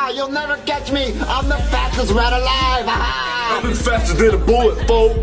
Ah, you'll never catch me. I'm the fastest rat alive. I'm faster than a bullet, folks.